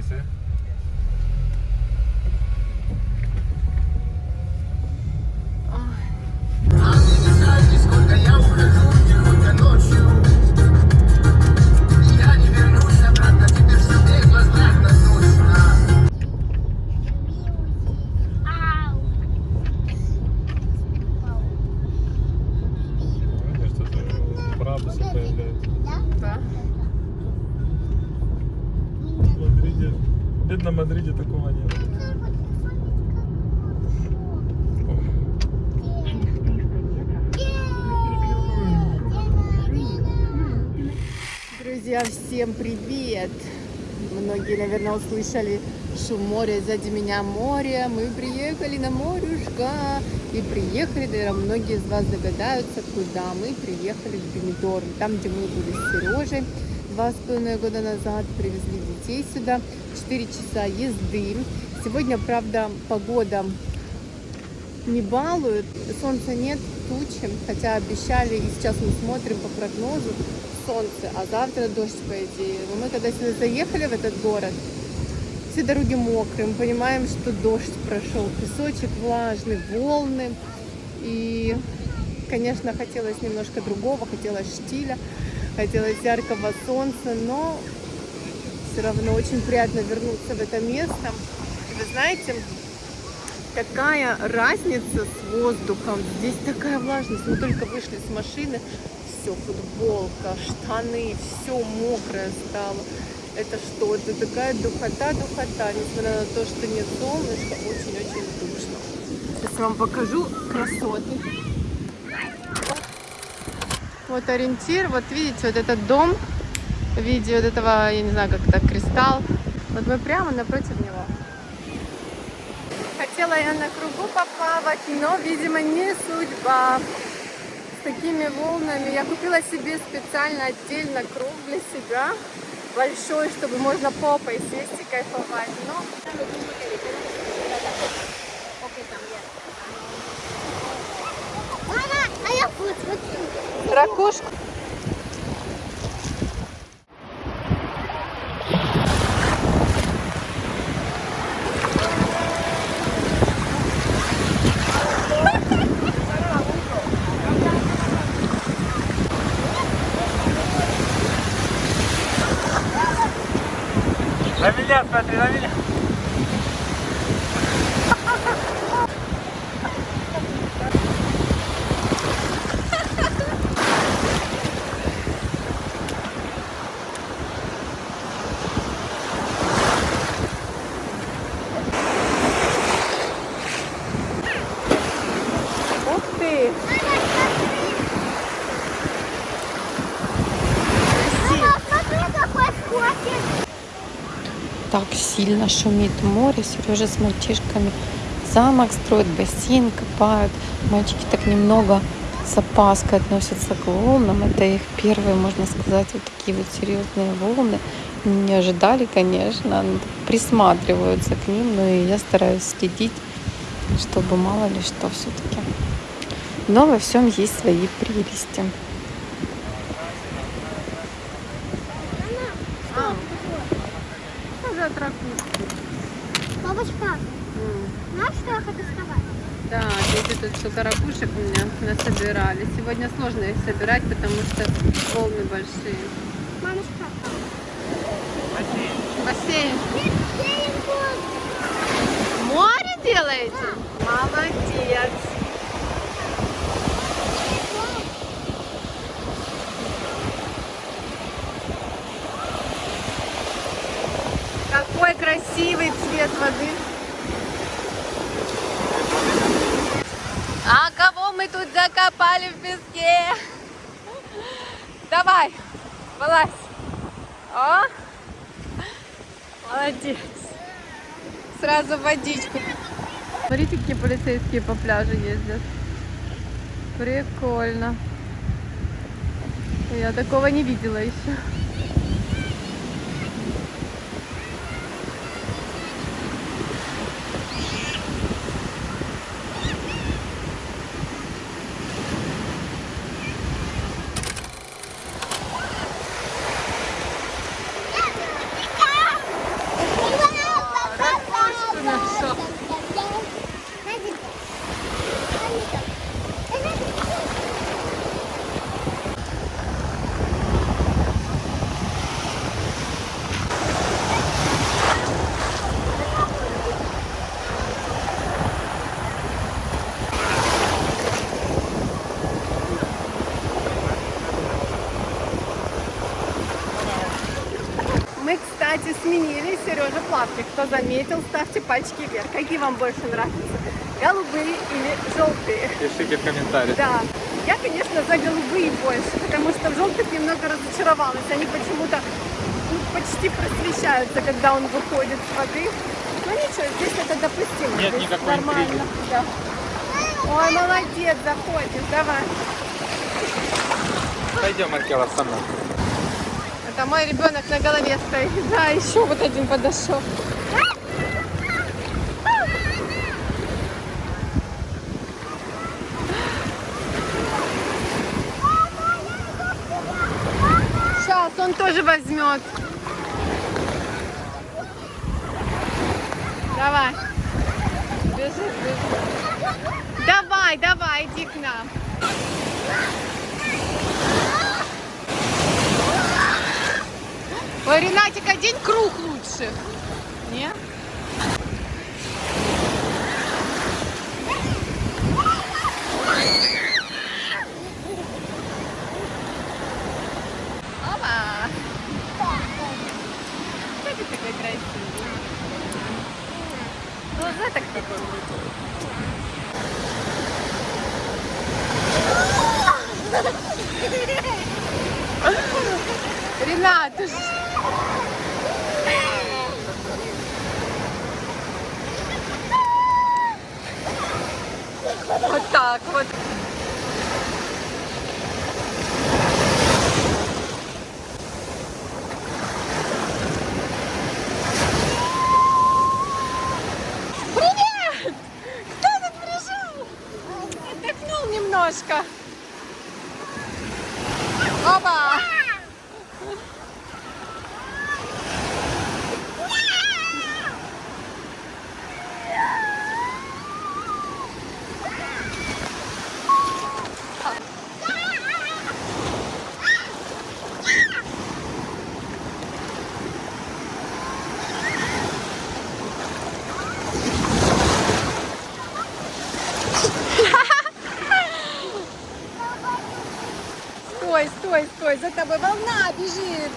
Scheiße. Мадриде. В бедном Мадриде такого нет. Друзья, всем привет! Многие, наверное, услышали шум моря, сзади меня море. Мы приехали на морюшка. И приехали, наверное, многие из вас догадаются, куда мы приехали в Бенедорм. Там, где мы были с Сережей два с половиной года назад, привезли детей сюда. Четыре часа езды. Сегодня, правда, погода не балует, солнца нет, тучи, хотя обещали, и сейчас мы смотрим по прогнозу, солнце, а завтра дождь, по идее. Но мы когда сюда заехали в этот город, все дороги мокрые, мы понимаем, что дождь прошел, песочек влажный, волны. И, конечно, хотелось немножко другого, хотелось штиля, хотелось яркого солнца, но все равно очень приятно вернуться в это место. И вы знаете, какая разница с воздухом. Здесь такая влажность. Мы только вышли с машины, все, футболка, штаны, все мокрое стало. Это что? Это такая духота, духота. Несмотря на то, что нет солнышка, очень-очень душно. Сейчас вам покажу красоты. Вот ориентир, вот видите, вот этот дом в виде вот этого, я не знаю, как это, кристалл. Вот мы прямо напротив него. Хотела я на кругу поплавать, но, видимо, не судьба. С такими волнами. Я купила себе специально отдельно круг для себя. Большой, чтобы можно попой сесть и кайфовать. Но... а я вот смотрю. Ракушку. На меня смотри, на меня. Ух ты! Мама, смотри, какой скотик. Так сильно шумит море. Сережа с мальчишками замок строят, бассейн копают. Мальчики так немного с опаской относятся к волнам. Это их первые, можно сказать, вот такие вот серьезные волны. Не ожидали, конечно, но присматриваются к ним, но и я стараюсь следить, чтобы мало ли что все-таки. Но во всем есть свои прелести. Бабушка, знаешь, что я хочу сказать? Да, дети тут столько ракушек у меня насобирали. Сегодня сложно их собирать, потому что волны большие. Мамушка, Бассейн. бассейн. Море делаете? Молодец. Какой красивый цвет воды. А кого мы тут закопали в песке? Давай, вылазь. О, молодец. Сразу водичку. Смотрите, какие полицейские по пляжу ездят. Прикольно. Я такого не видела еще. Заплавки. Кто заметил, ставьте пальчики вверх. Какие вам больше нравятся? Голубые или желтые? Пишите в комментариях. Да, я, конечно, за голубые больше, потому что в желтых немного разочаровалась. Они почему-то ну, почти просвещаются, когда он выходит с воды. Ну ничего, здесь это допустимо. Нет здесь никакой нормально. интриги. Да. Ой, молодец, заходишь, давай. Пойдем, Маркела, со мной. Это мой ребенок на голове стоит. Да, еще вот один подошел. Сейчас он тоже возьмет. Давай. Бежи, бежи. Давай, давай, иди к нам. Ой, Ренатик, одень круг лучше. Не? Опа! Что ты такой красивый? Глаза так такой. Ренат, ты ж... Вот так вот. Привет! Кто тут пришел? Отдохнул немножко. Опа! Стой, стой, за тобой волна бежит.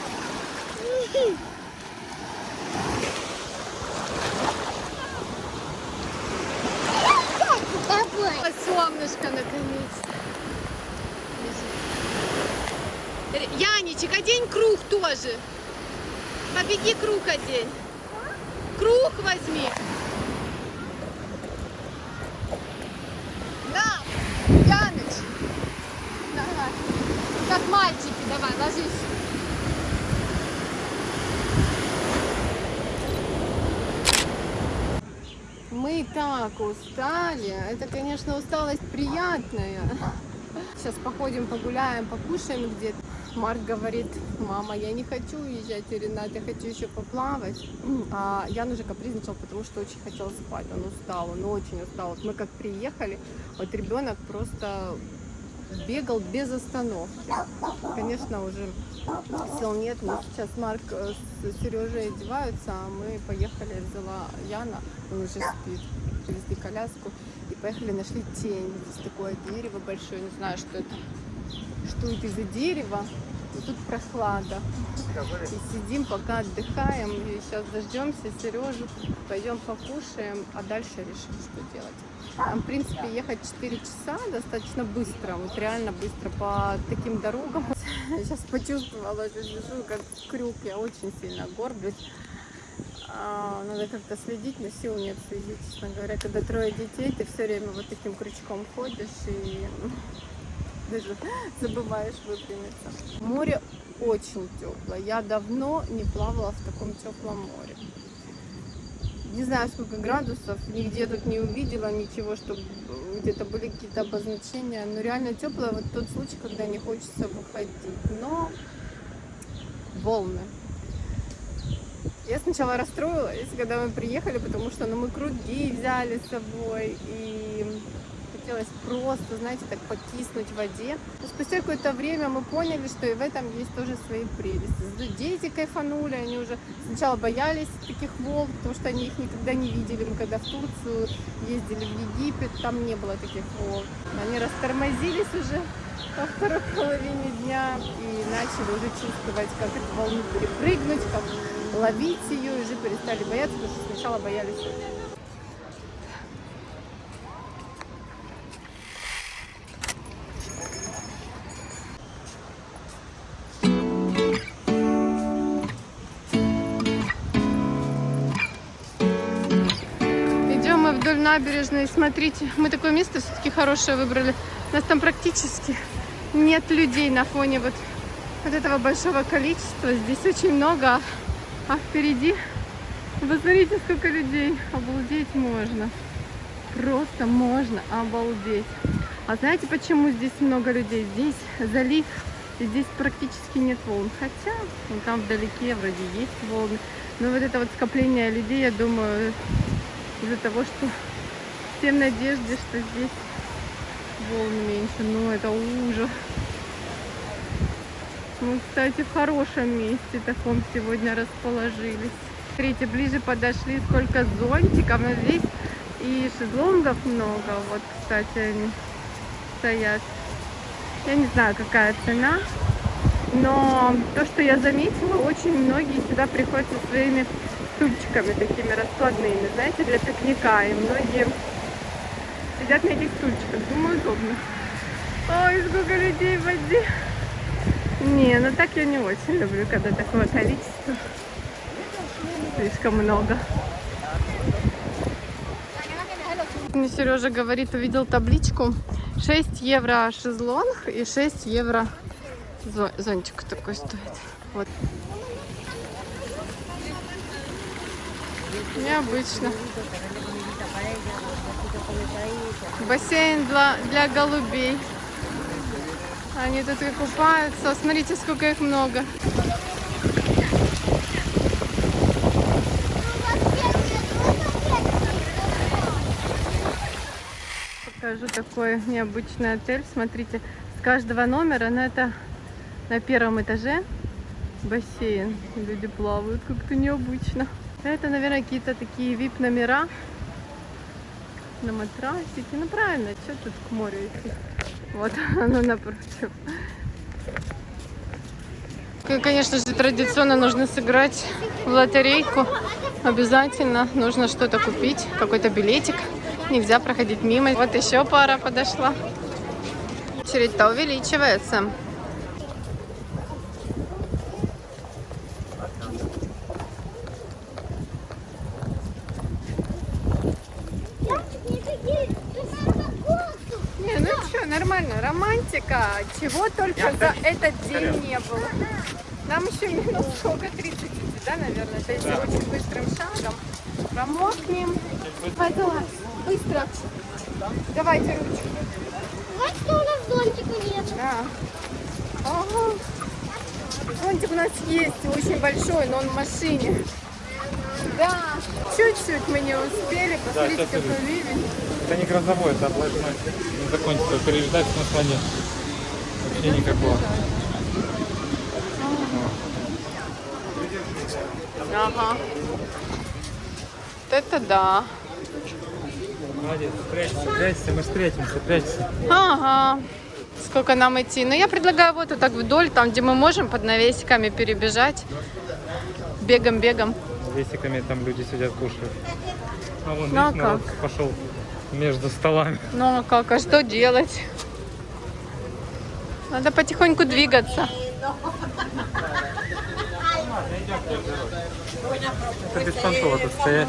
Давай. Солнышко наконец-то. Яничек, одень круг тоже. Побеги круг одень. Круг возьми. Да, Яныч. Давай. Как мальчики, давай, ложись. Мы так устали. Это, конечно, усталость приятная. Сейчас походим, погуляем, покушаем где-то. Марк говорит, мама, я не хочу уезжать, Ренат, я хочу еще поплавать. А Ян уже капризничал, потому что очень хотел спать. Он устал, он очень устал. Вот мы как приехали, вот ребенок просто бегал без остановки. Конечно, уже сил нет. Мы сейчас Марк э, с Сережей одеваются, а мы поехали, взяла Яна, он уже спит. Привезли коляску и поехали, нашли тень. Здесь такое дерево большое, не знаю, что это. Что это за дерево? И тут прохлада. И сидим, пока отдыхаем. И сейчас дождемся Сережу, пойдем покушаем, а дальше решим, что делать. Там, в принципе, ехать 4 часа достаточно быстро, вот реально быстро по таким дорогам. Сейчас почувствовала, что лежу как крюк, я очень сильно горблюсь. А, Надо как-то следить, но сил нет следить, честно говоря. Когда трое детей, ты все время вот таким крючком ходишь и даже забываешь выпрямиться. Море очень теплое. Я давно не плавала в таком теплом море. Не знаю, сколько градусов, нигде тут не увидела ничего, чтобы где-то были какие-то обозначения. Но реально теплое, вот тот случай, когда не хочется выходить. Но волны. Я сначала расстроилась, когда мы приехали, потому что ну, мы круги взяли с собой, и хотелось просто, знаете, так покиснуть в воде. Но спустя какое-то время мы поняли, что и в этом есть тоже свои прелести. Дети кайфанули, они уже сначала боялись таких волн, потому что они их никогда не видели. Мы когда в Турцию ездили в Египет, там не было таких волн. Они растормозились уже во второй половине дня и начали уже чувствовать, как эту волну перепрыгнуть, как ловить ее, и уже перестали бояться, потому что сначала боялись. Вдоль набережной. Смотрите, мы такое место все-таки хорошее выбрали. У нас там практически нет людей на фоне вот, вот этого большого количества. Здесь очень много, а впереди, посмотрите, сколько людей. Обалдеть можно. Просто можно обалдеть. А знаете, почему здесь много людей? Здесь залив, и здесь практически нет волн. Хотя, вон там вдалеке вроде есть волны. Но вот это вот скопление людей, я думаю, из-за того, что все в надежде, что здесь волн меньше. Ну, это ужас. Мы, кстати, в хорошем месте таком сегодня расположились. Смотрите, ближе подошли, сколько зонтиков. Но здесь и шезлонгов много. Вот, кстати, они стоят. Я не знаю, какая цена. Но то, что я заметила, очень многие сюда приходят со своими стульчиками такими раскладными, знаете, для пикника. И многие сидят на этих стульчиках. Думаю, удобно. Ой, сколько людей в воде. Не, ну так я не очень люблю, когда такое количество. Слишком много. Мне Сережа говорит, увидел табличку 6 евро шезлонг и 6 евро зо- зонтик такой стоит. Вот. Необычно. Бассейн для, для голубей. Они тут и купаются. Смотрите, сколько их много. Покажу такой необычный отель. Смотрите, с каждого номера, но это на первом этаже бассейн. Люди плавают как-то необычно. Это, наверное, какие-то такие вип-номера на матрасике. Ну, правильно, что тут к морю идти? Вот оно напротив. И, конечно же, традиционно нужно сыграть в лотерейку. Обязательно нужно что-то купить, какой-то билетик. Нельзя проходить мимо. Вот еще пара подошла. Очередь-то увеличивается. Не, ну что, нормально, романтика. Чего только за этот день не было. Нам еще минут сколько, 30 идти, да, наверное? То есть очень быстрым шагом. Промокнем. Залазь. Быстро. Давайте ручку. Вот что у нас зонтика нет. Да. Ага. Зонтик у нас есть, очень большой, но он в машине. Да, чуть-чуть мы не успели. Посмотрите, сейчас какой ливень. Это не грозовой, это облачной. Не закончится. Переезжать смысла нет. Вообще никакого. Ага. Вот это да. Молодец, прячься, прячься, мы встретимся, прячься. Ага. Сколько нам идти? Ну, я предлагаю вот, вот так вдоль, там, где мы можем под навесиками перебежать. Бегом-бегом. Весиками там люди сидят, кушают. А вон, Ну, а видишь, народ пошел между столами. Ну, а как? А что делать? Надо потихоньку двигаться. Это беспонтово тут стоять.